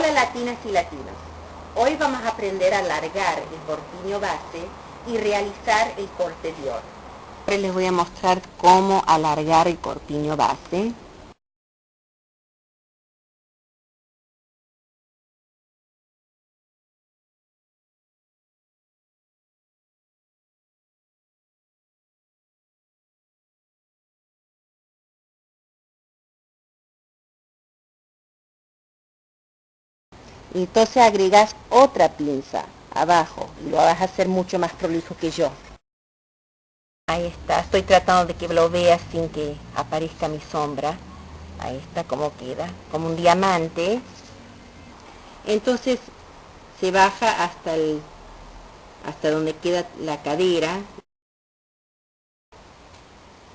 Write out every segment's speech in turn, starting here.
Hola latinas y latinos. Hoy vamos a aprender a alargar el corpiño base y realizar el corte Dior. Hoy les voy a mostrar cómo alargar el corpiño base. Entonces agregas otra pinza abajo y lo vas a hacer mucho más prolijo que yo. Ahí está, estoy tratando de que lo veas sin que aparezca mi sombra. Ahí está como queda, como un diamante. Entonces se baja hasta el hasta donde queda la cadera.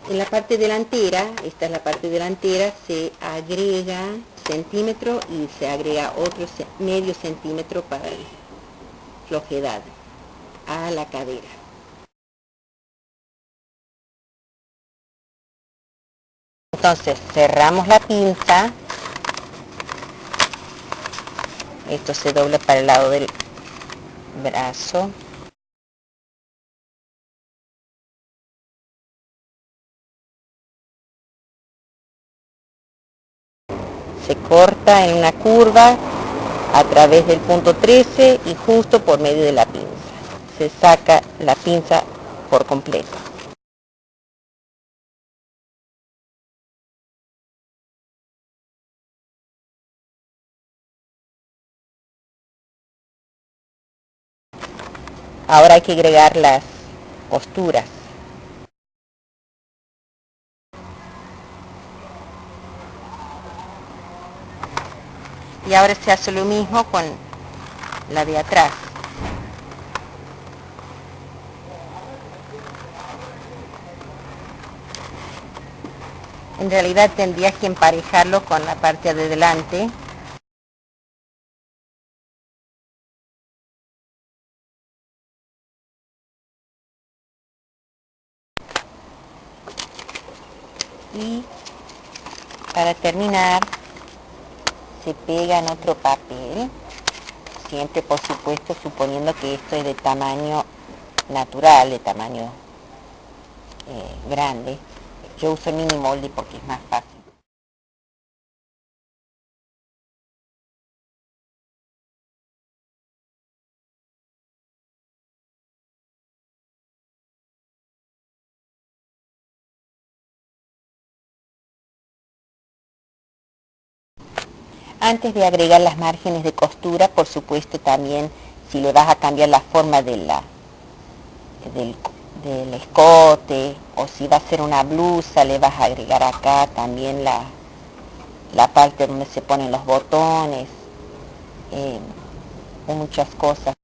En la parte delantera, esta es la parte delantera, se agrega centímetro y se agrega otro medio centímetro para flojedad a la cadera. Entonces cerramos la pinza, esto se dobla para el lado del brazo, se corta en una curva a través del punto 13 y justo por medio de la pinza. Se saca la pinza por completo. Ahora hay que agregar las costuras. Y ahora se hace lo mismo con la de atrás. En realidad tendrías que emparejarlo con la parte de delante. Y para terminar se pega en otro papel, siempre por supuesto suponiendo que esto es de tamaño natural, de tamaño eh, grande. Yo uso mini molde porque es más fácil. Antes de agregar las márgenes de costura, por supuesto también si le vas a cambiar la forma de la, del, escote o si va a ser una blusa, le vas a agregar acá también la, la parte donde se ponen los botones, eh, muchas cosas.